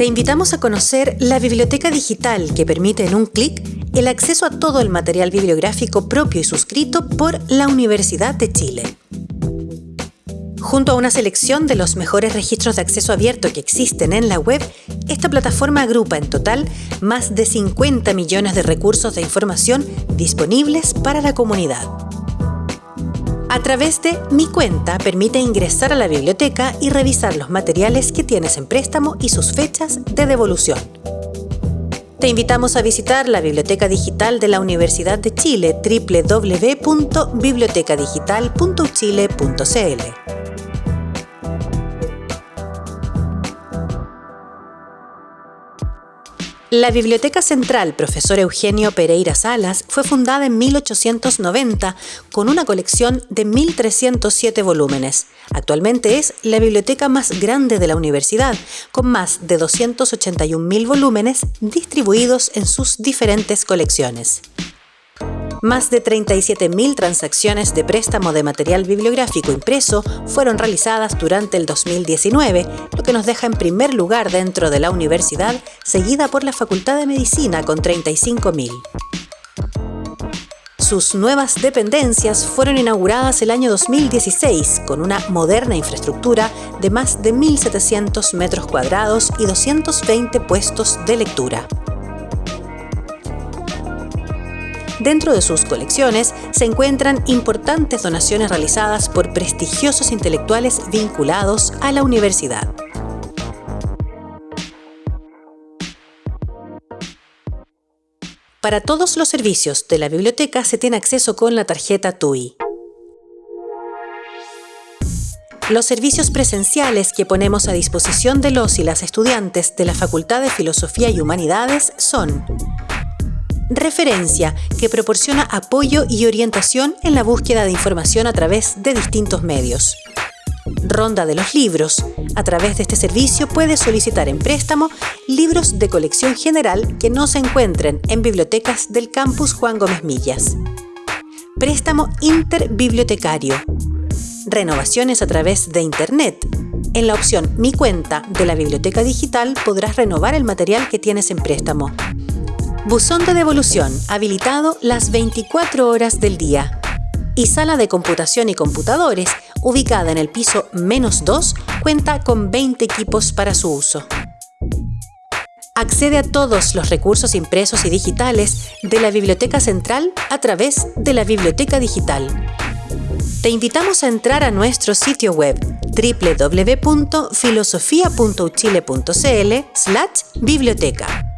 Te invitamos a conocer la biblioteca digital que permite en un clic el acceso a todo el material bibliográfico propio y suscrito por la Universidad de Chile. Junto a una selección de los mejores registros de acceso abierto que existen en la web, esta plataforma agrupa en total más de 50 millones de recursos de información disponibles para la comunidad. A través de Mi Cuenta permite ingresar a la biblioteca y revisar los materiales que tienes en préstamo y sus fechas de devolución. Te invitamos a visitar la Biblioteca Digital de la Universidad de Chile www.bibliotecadigital.chile.cl. La Biblioteca Central Profesor Eugenio Pereira Salas fue fundada en 1890 con una colección de 1.307 volúmenes. Actualmente es la biblioteca más grande de la universidad, con más de 281.000 volúmenes distribuidos en sus diferentes colecciones. Más de 37.000 transacciones de préstamo de material bibliográfico impreso fueron realizadas durante el 2019, lo que nos deja en primer lugar dentro de la universidad, seguida por la Facultad de Medicina con 35.000. Sus nuevas dependencias fueron inauguradas el año 2016 con una moderna infraestructura de más de 1.700 metros cuadrados y 220 puestos de lectura. Dentro de sus colecciones se encuentran importantes donaciones realizadas por prestigiosos intelectuales vinculados a la universidad. Para todos los servicios de la biblioteca se tiene acceso con la tarjeta TUI. Los servicios presenciales que ponemos a disposición de los y las estudiantes de la Facultad de Filosofía y Humanidades son Referencia, que proporciona apoyo y orientación en la búsqueda de información a través de distintos medios. Ronda de los libros. A través de este servicio puedes solicitar en préstamo libros de colección general que no se encuentren en bibliotecas del campus Juan Gómez Millas. Préstamo interbibliotecario. Renovaciones a través de Internet. En la opción Mi cuenta de la biblioteca digital podrás renovar el material que tienes en préstamo. Buzón de devolución, habilitado las 24 horas del día. Y sala de computación y computadores, ubicada en el piso menos 2, cuenta con 20 equipos para su uso. Accede a todos los recursos impresos y digitales de la Biblioteca Central a través de la Biblioteca Digital. Te invitamos a entrar a nuestro sitio web www.filosofia.uchile.cl/biblioteca